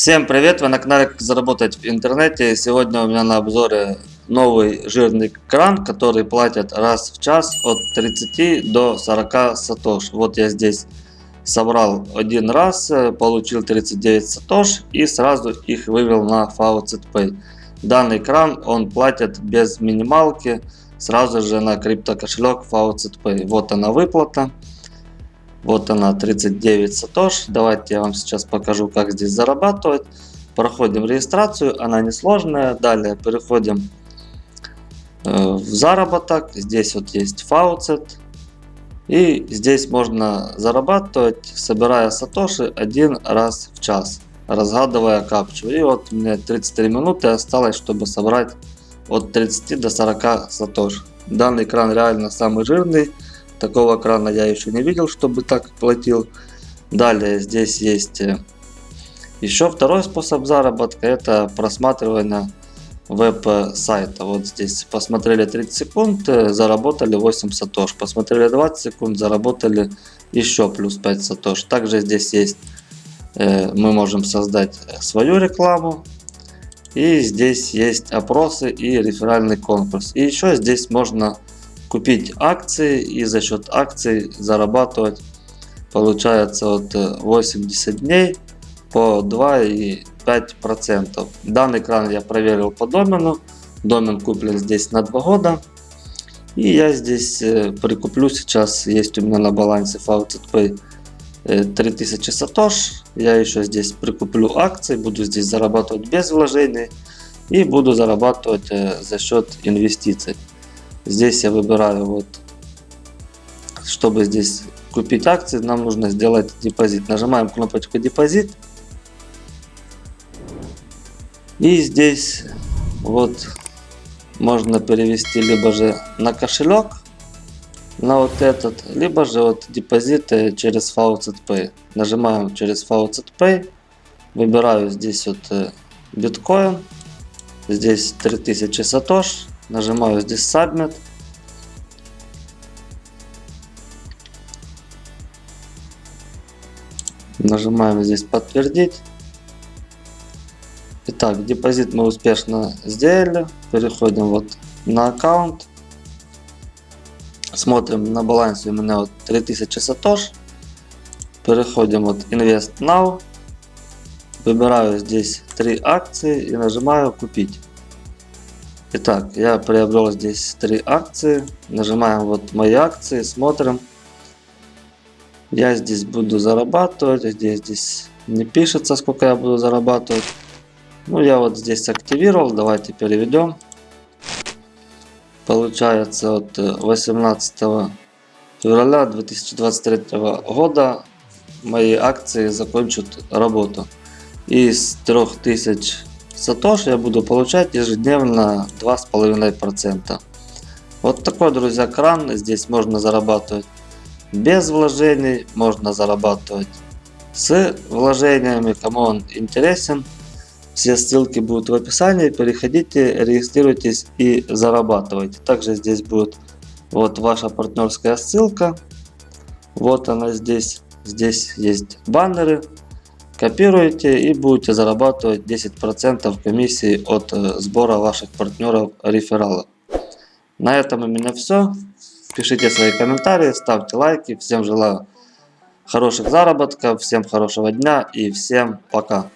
Всем привет! Вы на канале Как заработать в интернете. Сегодня у меня на обзоре новый жирный кран, который платит раз в час от 30 до 40 сатош. Вот я здесь собрал один раз, э, получил 39 сатош и сразу их вывел на Faucet Pay. Данный кран он платит без минималки сразу же на крипто кошелек Faucet Pay. Вот она выплата. Вот она 39 сатош. Давайте я вам сейчас покажу, как здесь зарабатывать. Проходим регистрацию, она несложная. Далее переходим э, в заработок. Здесь вот есть фауцет. И здесь можно зарабатывать, собирая сатоши один раз в час, разгадывая капчу. И вот меня 33 минуты осталось, чтобы собрать от 30 до 40 сатош. Данный экран реально самый жирный. Такого крана я еще не видел, чтобы так платил. Далее здесь есть э, еще второй способ заработка. Это просматривание веб-сайта. Вот здесь посмотрели 30 секунд, э, заработали 8 сатош. Посмотрели 20 секунд, заработали еще плюс 5 сатош. Также здесь есть, э, мы можем создать свою рекламу. И здесь есть опросы и реферальный конкурс. И еще здесь можно купить акции и за счет акций зарабатывать получается от 80 э, дней по 2,5%. Данный кран я проверил по домену. Домен куплен здесь на 2 года. И я здесь э, прикуплю сейчас, есть у меня на балансе Faucet Pay 3000 сатош. Я еще здесь прикуплю акции, буду здесь зарабатывать без вложений и буду зарабатывать э, за счет инвестиций. Здесь я выбираю вот, чтобы здесь купить акции, нам нужно сделать депозит. Нажимаем кнопочку депозит. И здесь вот можно перевести либо же на кошелек, на вот этот, либо же вот депозиты через Faucet. Нажимаем через Faucet выбираю здесь вот э, биткоин, здесь 3000 сатош, Нажимаю здесь Submit. Нажимаем здесь подтвердить. Итак, депозит мы успешно сделали. Переходим вот на аккаунт. Смотрим на балансе у меня вот 3000 сатош. Переходим вот Invest Now. Выбираю здесь три акции и нажимаю купить. Итак, я приобрел здесь три акции. Нажимаем вот мои акции, смотрим. Я здесь буду зарабатывать. Здесь, здесь не пишется, сколько я буду зарабатывать. Ну, я вот здесь активировал. Давайте переведем. Получается, от 18 февраля 2023 года мои акции закончат работу. Из 3000 Сатош я буду получать ежедневно 2,5%. Вот такой, друзья, кран. Здесь можно зарабатывать без вложений, можно зарабатывать с вложениями. Кому он интересен, все ссылки будут в описании. Переходите, регистрируйтесь и зарабатывайте. Также здесь будет вот ваша партнерская ссылка. Вот она здесь. Здесь есть баннеры Копируете и будете зарабатывать 10% комиссии от э, сбора ваших партнеров рефералов. На этом у меня все. Пишите свои комментарии, ставьте лайки. Всем желаю хороших заработков, всем хорошего дня и всем пока.